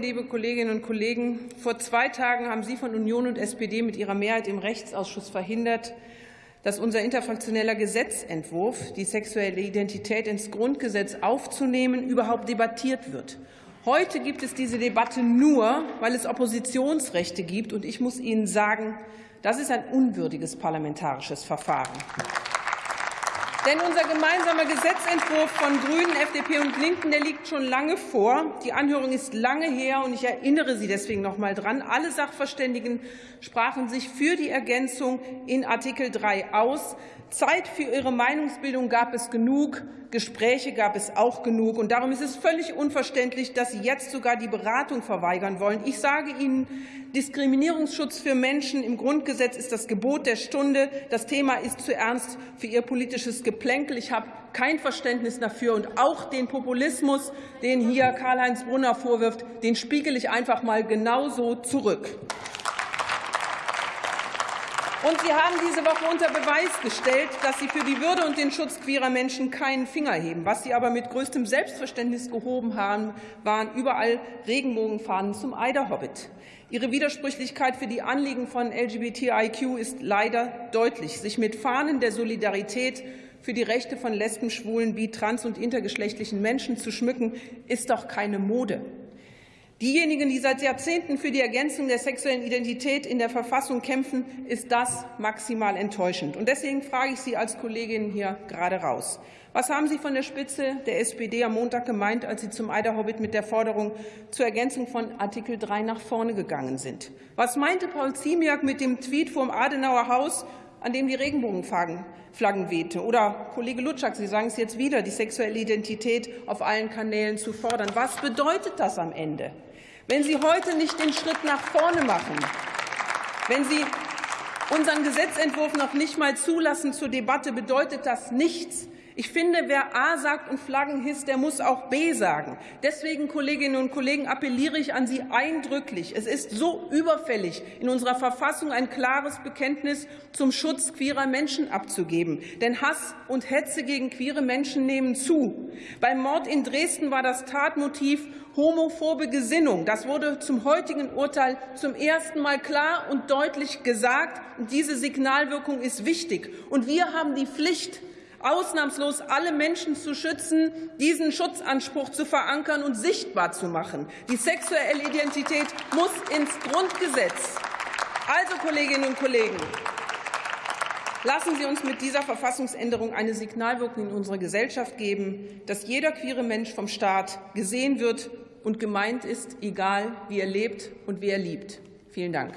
Liebe Kolleginnen und Kollegen, vor zwei Tagen haben Sie von Union und SPD mit Ihrer Mehrheit im Rechtsausschuss verhindert, dass unser interfraktioneller Gesetzentwurf, die sexuelle Identität ins Grundgesetz aufzunehmen, überhaupt debattiert wird. Heute gibt es diese Debatte nur, weil es Oppositionsrechte gibt. Und ich muss Ihnen sagen, das ist ein unwürdiges parlamentarisches Verfahren. Denn unser gemeinsamer Gesetzentwurf von Grünen, FDP und Linken der liegt schon lange vor. Die Anhörung ist lange her, und ich erinnere Sie deswegen noch einmal daran. Alle Sachverständigen sprachen sich für die Ergänzung in Artikel 3 aus. Zeit für ihre Meinungsbildung gab es genug, Gespräche gab es auch genug. Und darum ist es völlig unverständlich, dass Sie jetzt sogar die Beratung verweigern wollen. Ich sage Ihnen, Diskriminierungsschutz für Menschen im Grundgesetz ist das Gebot der Stunde. Das Thema ist zu ernst für Ihr politisches Geplänkel. Ich habe kein Verständnis dafür. Und auch den Populismus, den hier Karl-Heinz Brunner vorwirft, den spiegele ich einfach mal genauso zurück. Und Sie haben diese Woche unter Beweis gestellt, dass Sie für die Würde und den Schutz queerer Menschen keinen Finger heben. Was Sie aber mit größtem Selbstverständnis gehoben haben, waren überall Regenbogenfahnen zum Eiderhobbit. Ihre Widersprüchlichkeit für die Anliegen von LGBTIQ ist leider deutlich. Sich mit Fahnen der Solidarität für die Rechte von Lesben, Schwulen, Bi-, Trans- und intergeschlechtlichen Menschen zu schmücken, ist doch keine Mode. Diejenigen, die seit Jahrzehnten für die Ergänzung der sexuellen Identität in der Verfassung kämpfen, ist das maximal enttäuschend. Und deswegen frage ich Sie als Kollegin hier gerade raus. Was haben Sie von der Spitze der SPD am Montag gemeint, als Sie zum Eiderhobbit mit der Forderung zur Ergänzung von Artikel 3 nach vorne gegangen sind? Was meinte Paul Ziemiak mit dem Tweet vom Adenauer Haus, an dem die Regenbogenflaggen wehte? Oder Kollege Lutschak, Sie sagen es jetzt wieder, die sexuelle Identität auf allen Kanälen zu fordern. Was bedeutet das am Ende? Wenn Sie heute nicht den Schritt nach vorne machen, wenn Sie unseren Gesetzentwurf noch nicht mal zulassen zur Debatte, bedeutet das nichts. Ich finde, wer A sagt und Flaggen hisst, der muss auch B sagen. Deswegen, Kolleginnen und Kollegen, appelliere ich an Sie eindrücklich. Es ist so überfällig, in unserer Verfassung ein klares Bekenntnis zum Schutz queerer Menschen abzugeben. Denn Hass und Hetze gegen queere Menschen nehmen zu. Beim Mord in Dresden war das Tatmotiv homophobe Gesinnung. Das wurde zum heutigen Urteil zum ersten Mal klar und deutlich gesagt. Diese Signalwirkung ist wichtig. Und wir haben die Pflicht, ausnahmslos alle Menschen zu schützen, diesen Schutzanspruch zu verankern und sichtbar zu machen. Die sexuelle Identität muss ins Grundgesetz. Also, Kolleginnen und Kollegen, lassen Sie uns mit dieser Verfassungsänderung eine Signalwirkung in unserer Gesellschaft geben, dass jeder queere Mensch vom Staat gesehen wird und gemeint ist, egal wie er lebt und wie er liebt. Vielen Dank.